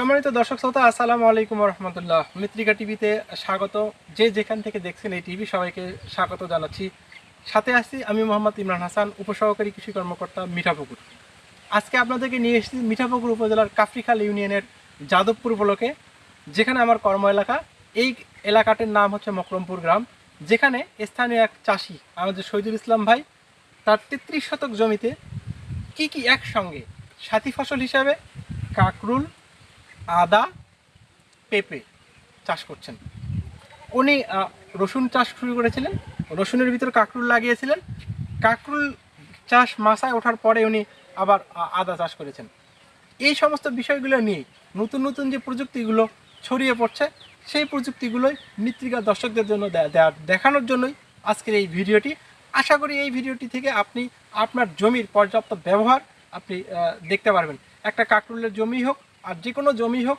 সম্মানিত দর্শক শ্রোতা, আসসালামু আলাইকুম রহমতুল্লাহ মিত্রিকা টিভিতে স্বাগত। যে যেখান থেকে দেখছেন এই টিভি সবাইকে স্বাগত জানাচ্ছি। সাথে আছি আমি মোহাম্মদ ইমরান হাসান, উপসহকারী কৃষি কর্মকর্তা মিঠাপুকুর আজকে আপনাদেরকে নিয়ে এসেছি মিঠাপুকুর উপজেলার কাফরিখাল ইউনিয়নের যাদবপুর ব্লকে, যেখানে আমার কর্ম এলাকা। এই এলাকাটির নাম হচ্ছে মকরমপুর গ্রাম, যেখানে স্থানীয় এক চাষি, আমাদের শহীদুল ইসলাম ভাই, তার তেত্রিশ শতক জমিতে কি কি একসঙ্গে সাথী ফসল হিসাবে, কাকরুল আদা, পেঁপে চাষ করছেন। উনি রসুন চাষ শুরু করেছিলেন, রসুনের ভিতর কাকরুল লাগিয়েছিলেন। কাকরুল চাষ মাসায় ওঠার পরে উনি আবার আদা চাষ করেছেন। এই সমস্ত বিষয়গুলো নিয়ে নতুন নতুন যে প্রযুক্তিগুলো ছড়িয়ে পড়ছে, সেই প্রযুক্তিগুলোই মৃত্তিকা দর্শকদের জন্য দেখানোর জন্যই আজকের এই ভিডিওটি। আশা করি এই ভিডিওটি থেকে আপনি আপনার জমির পর্যাপ্ত ব্যবহার আপনি দেখতে পারবেন। একটা কাকরুলের জমি হোক আর যে কোনো জমি হোক,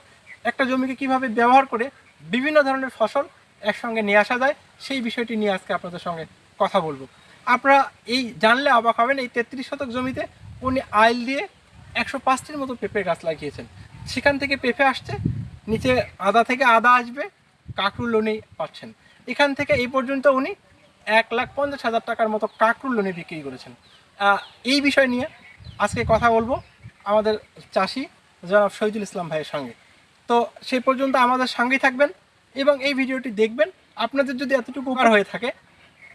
একটা জমিকে কীভাবে ব্যবহার করে বিভিন্ন ধরনের ফসল একসঙ্গে নিয়ে আসা যায়, সেই বিষয়টি নিয়ে আজকে আপনাদের সঙ্গে কথা বলব। আপনারা এই জানলে অবাক হবেন, এই তেত্রিশ শতক জমিতে উনি আইল দিয়ে একশো পাঁচটির মতো পেঁপে গাছ লাগিয়েছেন। সেখান থেকে পেঁপে আসছে, নিচে আদা থেকে আদা আসবে, কাকরুল উনি পাচ্ছেন। এখান থেকে এই পর্যন্ত উনি এক লাখ পঞ্চাশ হাজার টাকার মতো কাকরুল উনি বিক্রি করেছেন। এই বিষয় নিয়ে আজকে কথা বলব আমাদের চাষি জনাব শহীদুল ইসলাম ভাইয়ের সঙ্গে। তো সেই পর্যন্ত আমাদের সঙ্গেই থাকবেন এবং এই ভিডিওটি দেখবেন। আপনাদের যদি এতটুকু উপকার হয়ে থাকে,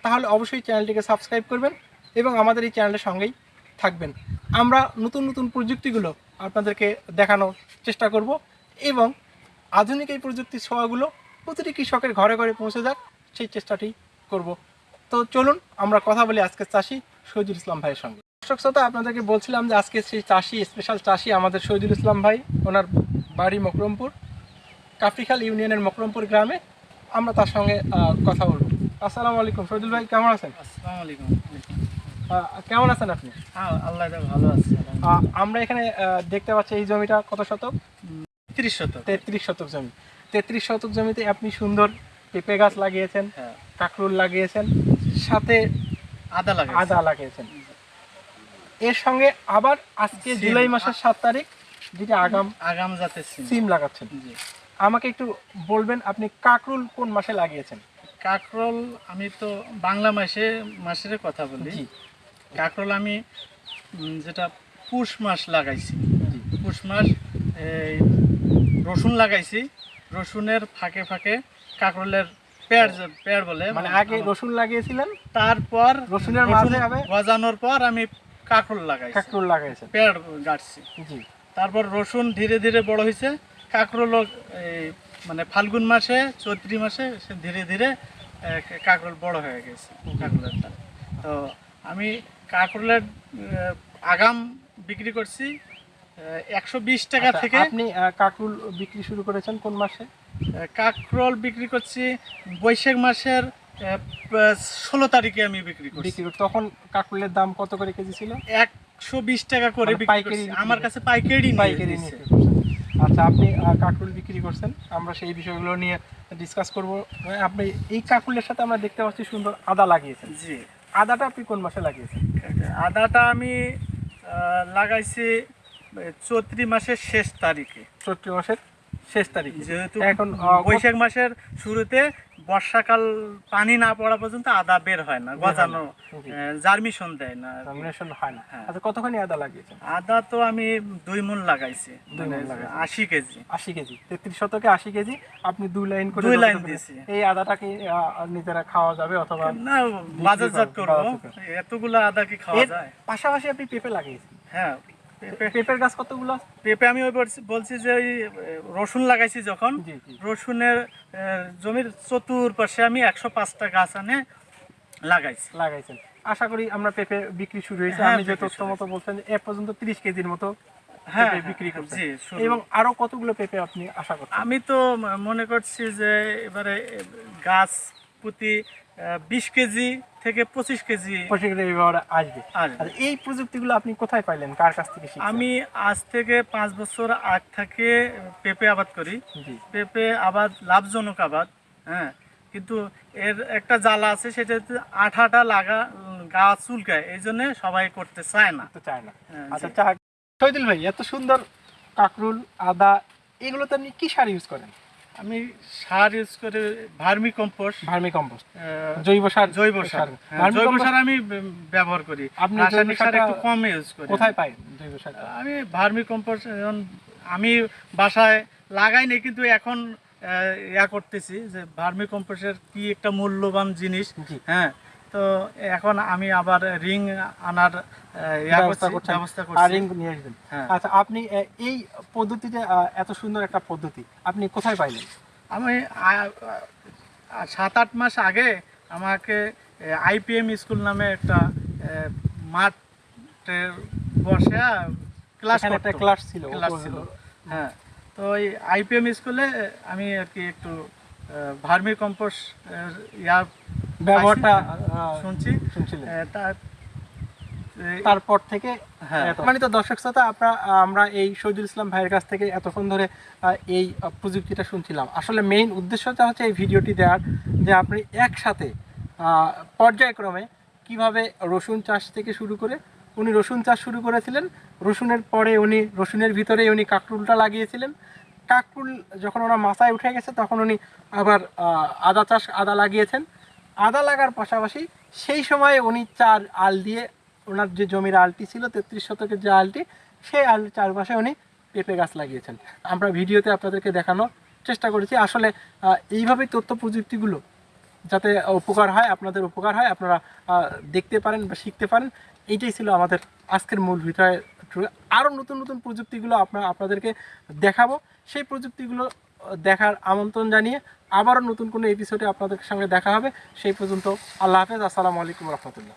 তাহলে অবশ্যই চ্যানেলটিকে সাবস্ক্রাইব করবেন এবং আমাদের এই চ্যানেলের সঙ্গেই থাকবেন। আমরা নতুন নতুন প্রযুক্তিগুলো আপনাদেরকে দেখানোর চেষ্টা করব এবং আধুনিক এই প্রযুক্তির ছোঁয়াগুলো প্রতিটি কৃষকের ঘরে ঘরে পৌঁছে যাক, সেই চেষ্টাটি করব। তো চলুন, আমরা কথা বলি আজকের চাষি শহীদুল ইসলাম ভাইয়ের সঙ্গে। দর্শক শ্রোতা আপনাদেরকে বলছিলাম যে আজকে সেই চাষি স্পেশাল চাষি আমাদের শহীদুল ইসলাম ভাই ওনার বাড়ি মকরমপুর কাফরিখাল ইউনিয়নের মকরমপুর গ্রামে। আমরা তার সঙ্গে কথা বলব। আসসালামু আলাইকুম শহীদুল ভাই কেমন আছেন? আসসালামু আলাইকুম। কেমন আছেন আপনি? হ্যাঁ আল্লাহ ভালো আছে আমরা এখানে দেখতে পাচ্ছি এই জমিটা কত শতক? তিরিশ শতক। তেত্রিশ শতক জমি। তেত্রিশ শতক জমিতে আপনি সুন্দর পেঁপে গাছ লাগিয়েছেন হ্যাঁ। কাকরুল লাগিয়েছেন সাথে আদা লাগে আদা লাগিয়েছেন। এর সঙ্গে আবার আজকে জুলাই মাসের সাত তারিখ যেটা আগাম আগাম জাতের সিম। লাগাচ্ছেন। আমাকে একটু বলবেন আপনি কাকরুল কোন মাসে লাগিয়েছেন? কাকরোল আমি তো বাংলা মাসে মাসের কথা বলি। কাকরোল আমি যেটা পুষ মাস লাগাইছি। পুষ মাস এই রসুন লাগাইছি। রসুনের ফাঁকে ফাঁকে কাকরোলের পেয়ার পেয়ার বলে। মানে আগে রসুন লাগিয়েছিলেন? তারপর রসুনের মাঝে হবে গজানোর পর আমি কাকরোল লাগাইছি। কাকরুল লাগাইছেন পেয়ার গাড়ছি। জি। তারপর রসুন ধীরে ধীরে বড় হয়েছে কাঁকরোল এই মানে ফাল্গুন মাসে চৈত্রি মাসে সে ধীরে ধীরে কাঁকরোল বড় হয়ে গেছে কাঁকরোলেরটা। তো আমি কাঁকরোলের আগাম বিক্রি করছি একশো বিশ টাকা আচ্ছা, থেকে। আপনি কাকরুল বিক্রি শুরু করেছেন কোন মাসে? কাঁকরোল বিক্রি করছি বৈশাখ মাসের ষোলো তারিখে আমি বিক্রি করছি। বিক্রি করে- তখন কাকরুলের দাম কত করে কেজি ছিল? একশো বিশ টাকা করে মানে পাইকারি আমার কাছে পাইকারি পাইকারি আচ্ছা আপনি কাকরুল বিক্রি করছেন। আমরা সেই বিষয়গুলো নিয়ে ডিসকাস করব। আপনি এই কাকরুলের সাথে আমরা দেখতে পাচ্ছি সুন্দর আদা লাগিয়েছেন। জি। আদাটা আপনি কোন মাসে লাগিয়েছেন? আদাটা আমি লাগাইছি চৈত্রি মাসের শেষ তারিখে। চৈত্র মাসের শেষ তারিখে। যেহেতু এখন বৈশাখ মাসের শুরুতে বর্ষাকাল পানি না পড়া পর্যন্ত আদা বের হয় না। গজানো জার্মিশন দেয় না নমিনেশন হয় না। হ্যাঁ। আচ্ছা কতখানি আদা লাগিয়েছেন? আদা তো আমি দুই মন লাগাইছি মানে। আশি কেজি। আশি কেজি তেত্রিশ শতকে আশি কেজি আপনি দুই লাইন করে দুই লাইন দিয়েছি। এই আদাটাকে নিজেরা খাওয়া যাবে অথবা না বাজারজাত করো, করব। এতগুলো আদা কি খাওয়া যায়? পাশাপাশি আপনি পেঁপে লাগিয়েছেন। হ্যাঁ। পেঁপের গাছ কতগুলো পেঁপে আমি ওই বলছি- যে ওই রসুন লাগাইছি যখন রসুনের জমির চতুর্পাশে আমি একশো পাঁচটা গাছ আনে লাগাইছি। লাগাইছেন। আশা করি আমরা পেঁপে বিক্রি শুরু হয়েছে। হ্যাঁ, আমি যে বিক্রি তথ্য মতো বলছেন এ পর্যন্ত তিরিশ কেজির মতো হ্যাঁ বিক্রি হ্যাঁ, জি, শুরু। এবং আরও কতগুলো পেঁপে আপনি আশা করছেন? আমি তো মনে করছি যে এবারে গাছ প্রতি বিশ কেজি থেকে পঁচিশ কেজি পঁচিশ কেজি এবার আসবে। আর এই প্রযুক্তিগুলো আপনি কোথায় পাইলেন? কার কাছ থেকে আমি আজ থেকে পাঁচ বছর আগ থেকে পেঁপে আবাদ করি। পেঁপে আবাদ লাভজনক আবাদ হ্যাঁ। কিন্তু এর একটা জ্বালা আছে সেটা হচ্ছে আঠাটা লাগা গা চুলকায় এই জন্য সবাই করতে চায় না। চায় না। হ্যাঁ, আচ্ছা শহীদুল ভাই এত সুন্দর কাকরুল আদা এগুলোতে আপনি কি সার ইউজ করেন? আমি সার ইউজ করে ভার্মি কম্পোস্ট ভার্মি কম্পোস্ট জৈব সার জৈব সার। হ্যাঁ, জৈব সার আমি ব্যবহার করি। আপনি রাসায়নিক সার একটু কম ইউজ করি। কোথায় পাই জৈব সার? আমি ভার্মি কম্পোস্ট আমি বাসায় লাগাইনি কিন্তু এখন ইয়া করতেছি যে ভার্মি কম্পোস্টের কি একটা মূল্যবান জিনিস। হ্যাঁ তো এখন আমি আবার রিং আনার ব্যবস্থা করছি, রিং নিয়ে আসবেন। হ্যাঁ। আচ্ছা আপনি এই পদ্ধতিতে এত সুন্দর একটা পদ্ধতি আপনি কোথায় পাইলেন? আমি সাত আট মাস আগে আমাকে আইপিএম স্কুল নামে একটা মাঠে বসে ক্লাস একটা ক্লাস ছিল ক্লাস ছিল। হ্যাঁ তো ওই আইপিএম স্কুলে আমি আর কি একটু ভার্মি কম্পোস্ট ইয়া ব্যবহারটা শুনছি। শুনছিলেন। তারপর থেকে হ্যাঁ। মানে তো দর্শক শ্রোতা আপনারা আমরা এই শহীদুল ইসলাম ভাইয়ের কাছ থেকে এতক্ষণ ধরে এই প্রযুক্তিটা শুনছিলাম। আসলে মেইন উদ্দেশ্যটা হচ্ছে এই ভিডিওটি দেওয়ার যে আপনি একসাথে পর্যায়ক্রমে কীভাবে রসুন চাষ থেকে শুরু করে উনি রসুন চাষ শুরু করেছিলেন। রসুনের পরে উনি রসুনের ভিতরে উনি কাকরুলটা লাগিয়েছিলেন। কাকরুল যখন ওনার মাথায় উঠে গেছে তখন উনি আবার আদা চাষ আদা লাগিয়েছেন। আদা লাগার পাশাপাশি সেই সময়ে উনি চার আল দিয়ে ওনার যে জমির আলটি ছিল, তেত্রিশ শতকের যে আলটি, সেই আল চারপাশে উনি পেঁপে গাছ লাগিয়েছেন। আমরা ভিডিওতে আপনাদেরকে দেখানোর চেষ্টা করেছি। আসলে এইভাবেই তথ্য প্রযুক্তিগুলো যাতে উপকার হয়, আপনাদের উপকার হয়, আপনারা দেখতে পারেন বা শিখতে পারেন, এইটাই ছিল আমাদের আজকের মূল বিষয়। আরও নতুন নতুন প্রযুক্তিগুলো আপনার, আপনাদেরকে দেখাবো। সেই প্রযুক্তিগুলো দেখার আমন্ত্রণ জানিয়ে আবারও নতুন কোনো এপিসোডে আপনাদের সঙ্গে দেখা হবে। সেই পর্যন্ত আল্লাহ হাফেজ, আসসালামু আলাইকুম রহমতুল্লাহ।